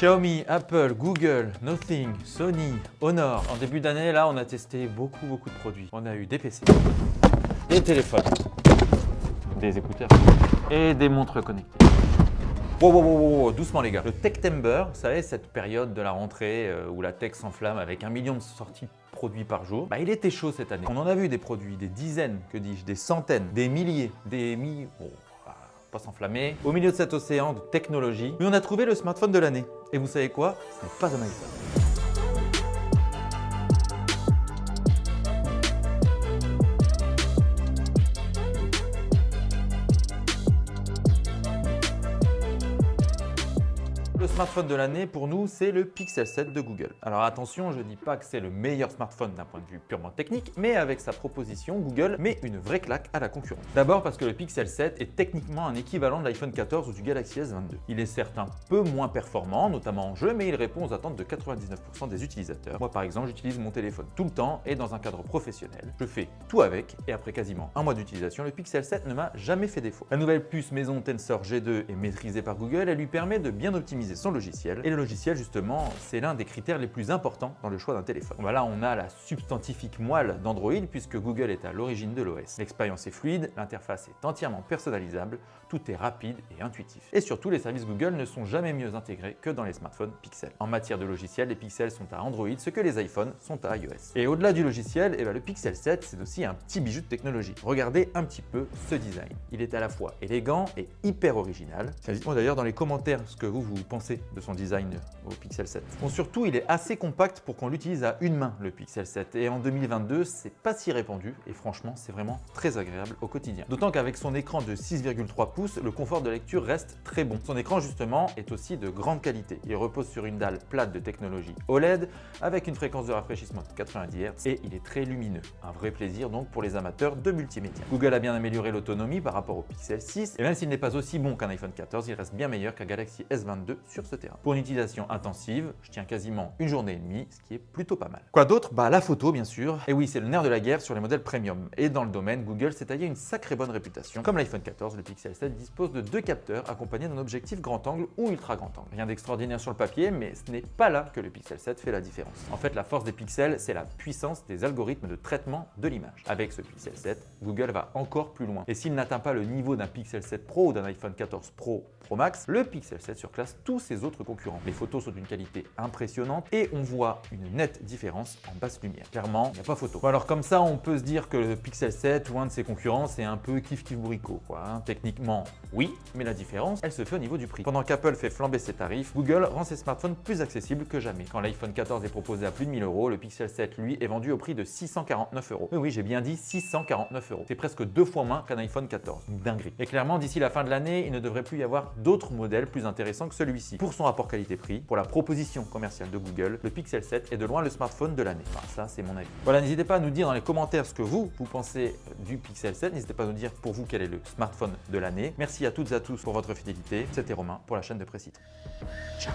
Xiaomi, Apple, Google, Nothing, Sony, Honor. En début d'année, là, on a testé beaucoup, beaucoup de produits. On a eu des PC, des téléphones, des écouteurs et des montres connectées. Wow, wow, wow, wow, doucement les gars. Le Techtember, vous savez, cette période de la rentrée euh, où la tech s'enflamme avec un million de sorties produits par jour, bah, il était chaud cette année. On en a vu des produits, des dizaines, que dis-je, des centaines, des milliers, des milliers... Va pas s'enflammer. Au milieu de cet océan de technologie, mais on a trouvé le smartphone de l'année. Et vous savez quoi? Ce n'est pas un iPhone. Le smartphone de l'année, pour nous, c'est le Pixel 7 de Google. Alors attention, je ne dis pas que c'est le meilleur smartphone d'un point de vue purement technique, mais avec sa proposition, Google met une vraie claque à la concurrence. D'abord parce que le Pixel 7 est techniquement un équivalent de l'iPhone 14 ou du Galaxy S22. Il est certes un peu moins performant, notamment en jeu, mais il répond aux attentes de 99% des utilisateurs. Moi par exemple, j'utilise mon téléphone tout le temps et dans un cadre professionnel. Je fais tout avec et après quasiment un mois d'utilisation, le Pixel 7 ne m'a jamais fait défaut. La nouvelle puce maison Tensor G2 est maîtrisée par Google, elle lui permet de bien optimiser son logiciel. Et le logiciel, justement, c'est l'un des critères les plus importants dans le choix d'un téléphone. Voilà, on a la substantifique moelle d'Android puisque Google est à l'origine de l'OS. L'expérience est fluide, l'interface est entièrement personnalisable, tout est rapide et intuitif. Et surtout, les services Google ne sont jamais mieux intégrés que dans les smartphones Pixel. En matière de logiciel, les Pixels sont à Android, ce que les iPhones sont à iOS. Et au-delà du logiciel, eh ben, le Pixel 7, c'est aussi un petit bijou de technologie. Regardez un petit peu ce design. Il est à la fois élégant et hyper original. Dites-moi d'ailleurs dans les commentaires ce que vous, vous pensez de son design au Pixel 7. Bon, surtout, il est assez compact pour qu'on l'utilise à une main, le Pixel 7. Et en 2022, c'est pas si répandu et franchement, c'est vraiment très agréable au quotidien. D'autant qu'avec son écran de 6,3 pouces, le confort de lecture reste très bon. Son écran, justement, est aussi de grande qualité. Il repose sur une dalle plate de technologie OLED avec une fréquence de rafraîchissement de 90 Hz et il est très lumineux. Un vrai plaisir donc pour les amateurs de multimédia. Google a bien amélioré l'autonomie par rapport au Pixel 6 et même s'il n'est pas aussi bon qu'un iPhone 14, il reste bien meilleur qu'un Galaxy S22 sur ce terrain. Pour une utilisation intensive, je tiens quasiment une journée et demie, ce qui est plutôt pas mal. Quoi d'autre? Bah la photo bien sûr. Et oui, c'est le nerf de la guerre sur les modèles premium. Et dans le domaine, Google s'est taillé une sacrée bonne réputation. Comme l'iPhone 14, le Pixel 7 dispose de deux capteurs accompagnés d'un objectif grand angle ou ultra grand angle. Rien d'extraordinaire sur le papier, mais ce n'est pas là que le Pixel 7 fait la différence. En fait, la force des pixels, c'est la puissance des algorithmes de traitement de l'image. Avec ce Pixel 7, Google va encore plus loin. Et s'il n'atteint pas le niveau d'un Pixel 7 Pro ou d'un iPhone 14 Pro Pro Max, le Pixel 7 surclasse tous ses autres concurrents. Les photos sont d'une qualité impressionnante et on voit une nette différence en basse lumière. Clairement, il n'y a pas photo. Bon, alors comme ça, on peut se dire que le Pixel 7 ou un de ses concurrents, c'est un peu kiff kiff bourricot. Quoi, hein. Techniquement, oui, mais la différence, elle se fait au niveau du prix. Pendant qu'Apple fait flamber ses tarifs, Google rend ses smartphones plus accessibles que jamais. Quand l'iPhone 14 est proposé à plus de 1000 euros, le Pixel 7, lui, est vendu au prix de 649 euros. Oui, oui, j'ai bien dit 649 euros. C'est presque deux fois moins qu'un iPhone 14. Une dinguerie. Et clairement, d'ici la fin de l'année, il ne devrait plus y avoir d'autres modèles plus intéressants que Pour son rapport qualité-prix, pour la proposition commerciale de Google, le Pixel 7 est de loin le smartphone de l'année. Enfin, ça, c'est mon avis. Voilà, n'hésitez pas à nous dire dans les commentaires ce que vous, vous pensez du Pixel 7. N'hésitez pas à nous dire pour vous quel est le smartphone de l'année. Merci à toutes et à tous pour votre fidélité. C'était Romain pour la chaîne de Précite. Ciao